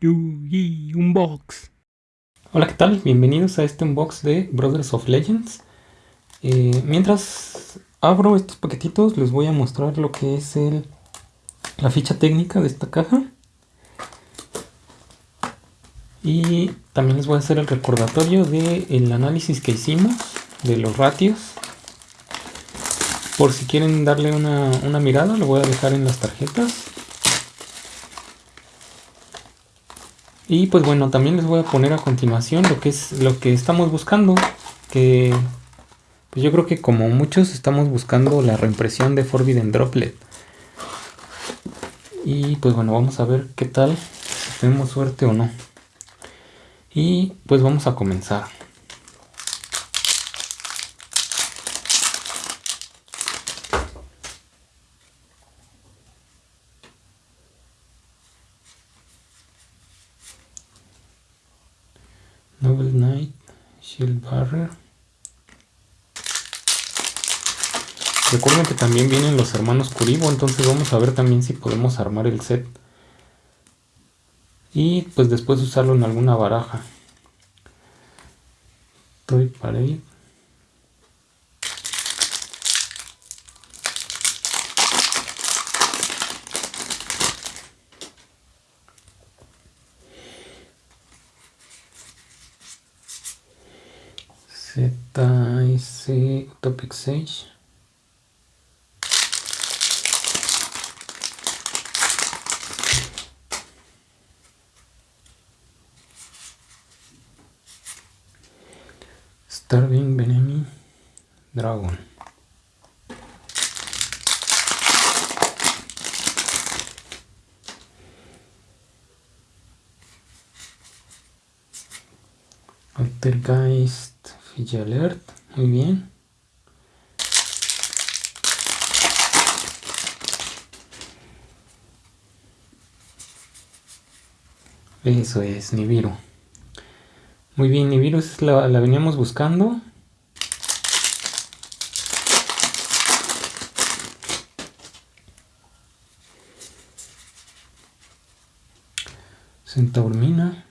Yugi Unbox. Hola, ¿qué tal? Bienvenidos a este unbox de Brothers of Legends. Eh, mientras abro estos paquetitos, les voy a mostrar lo que es el, la ficha técnica de esta caja. Y también les voy a hacer el recordatorio del análisis que hicimos de los ratios. Por si quieren darle una, una mirada, lo voy a dejar en las tarjetas. Y pues bueno, también les voy a poner a continuación lo que es lo que estamos buscando. Que pues yo creo que como muchos estamos buscando la reimpresión de Forbidden Droplet. Y pues bueno, vamos a ver qué tal, si tenemos suerte o no. Y pues vamos a comenzar. Noble Knight, Shield Barrier. Recuerden que también vienen los hermanos Kuribo, entonces vamos a ver también si podemos armar el set. Y pues después usarlo en alguna baraja. Toy Parade. ZS Topic Sage. Starving Benemi Dragon. Altergeist Alert, muy bien. Eso es, Nibiru. Muy bien, Nibiru es la, la veníamos buscando. Centaurmina.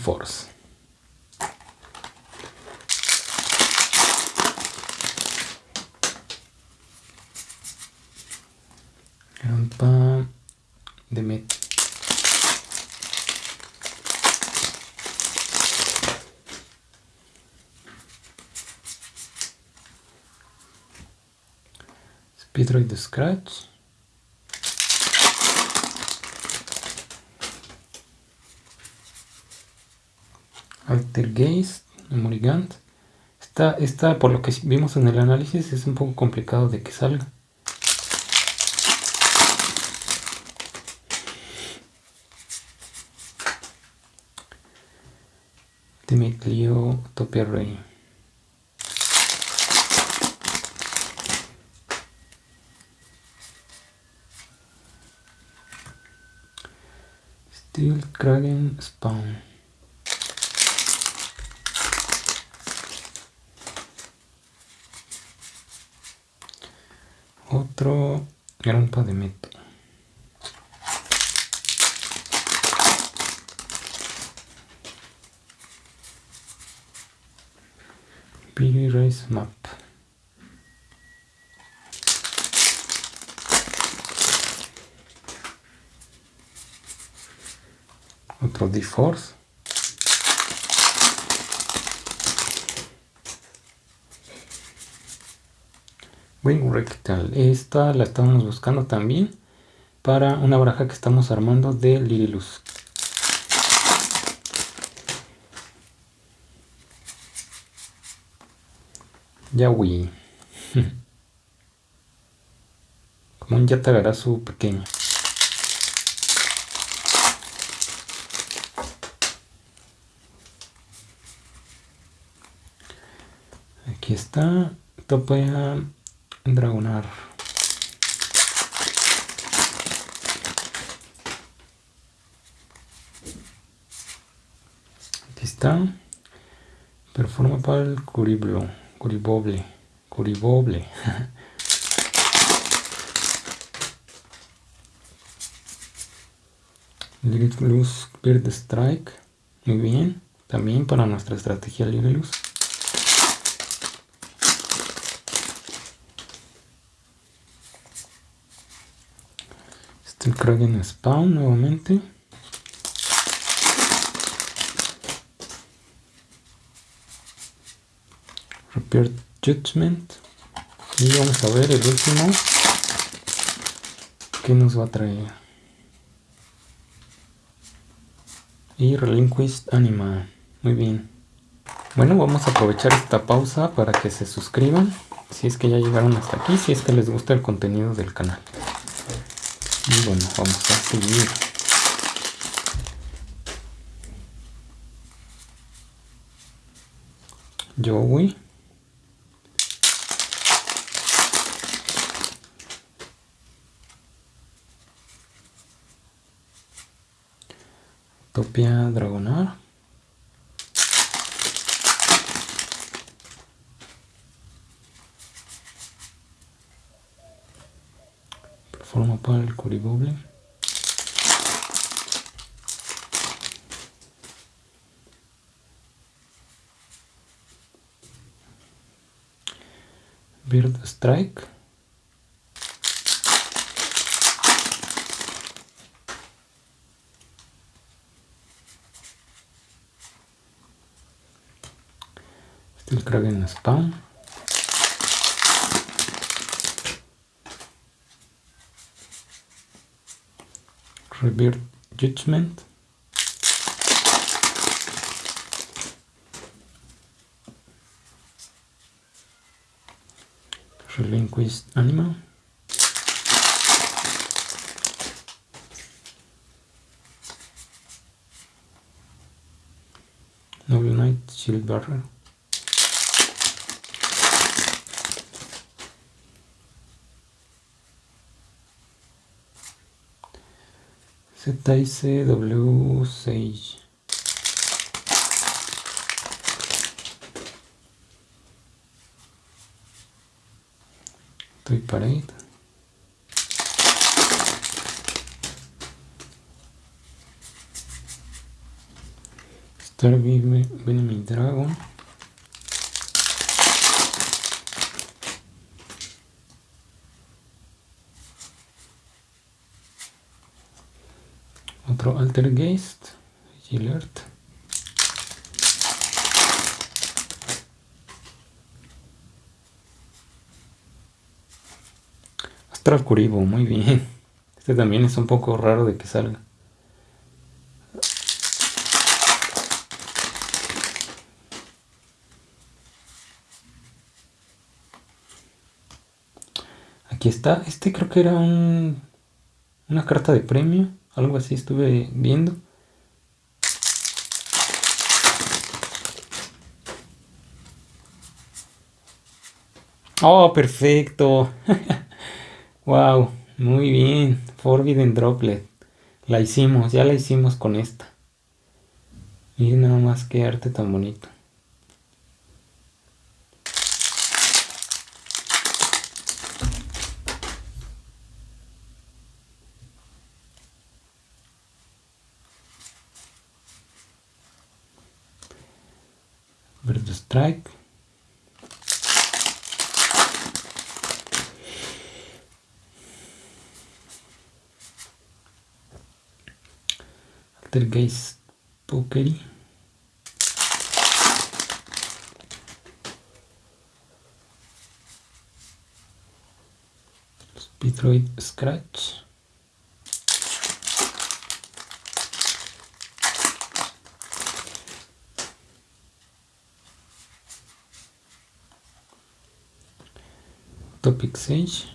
force. And the meat. Speed rate the scratch. Altergeist, Morigant. Esta, esta, por lo que vimos en el análisis, es un poco complicado de que salga. Clio Topia Rey. Steel Kragen Spawn. Otro grampa de meto. Billy Race Map. Otro D-Force. Wing Rectal. Esta la estamos buscando también para una baraja que estamos armando de Lirilus. Yawi. Como un su pequeño. Aquí está. Topea Dragonar. Aquí está. Performa para el curiblo, curiboble, curiboble. Luz Bird Strike. Muy bien. También para nuestra estrategia Luz. Este el Kragen Spawn nuevamente. Repair Judgment. Y vamos a ver el último. ¿Qué nos va a traer? y Relinquished Anima. Muy bien. Bueno, vamos a aprovechar esta pausa para que se suscriban. Si es que ya llegaron hasta aquí, si es que les gusta el contenido del canal. Y bueno, vamos a seguir. Joey. Topia Dragonar. Forma para el curiboble. Bird Strike. el Kraken Spawn. Rebirth Judgment. Relinquished Animal. Noble Knight Shield Barrel. ZICW6 Estoy parade Star Venom Dragon otro Altergeist, Gillert. Astral Curibo, muy bien. Este también es un poco raro de que salga. Aquí está. Este creo que era un, una carta de premio. Algo así estuve viendo. Oh, perfecto. wow, muy bien. Forbidden Droplet. La hicimos, ya la hicimos con esta. Miren nada más que arte tan bonito. Strike. Altergeist Pokery. Speedroid Scratch. Topic Sage.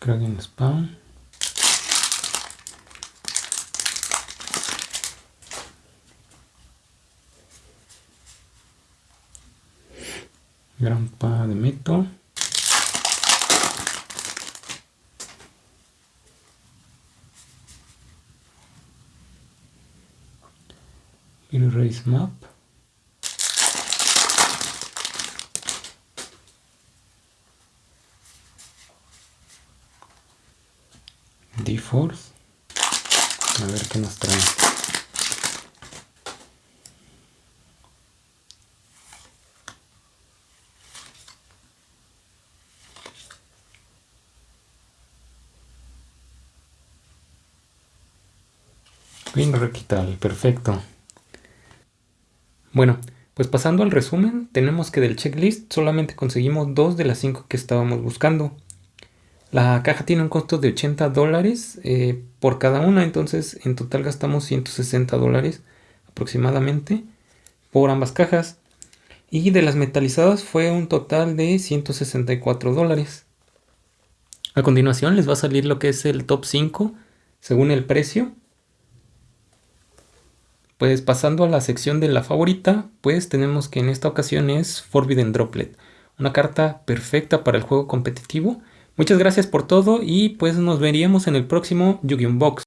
Kraken Spawn. Grampa de Meto. Erase Map. D-Force. A ver qué nos trae. Bien, requital, perfecto. Bueno, pues pasando al resumen, tenemos que del checklist solamente conseguimos dos de las cinco que estábamos buscando. La caja tiene un costo de 80 dólares eh, por cada una, entonces en total gastamos 160 dólares aproximadamente por ambas cajas. Y de las metalizadas fue un total de 164 dólares. A continuación les va a salir lo que es el top 5 según el precio pues pasando a la sección de la favorita, pues tenemos que en esta ocasión es Forbidden Droplet, una carta perfecta para el juego competitivo. Muchas gracias por todo y pues nos veríamos en el próximo Yu-Gi-Oh! Box.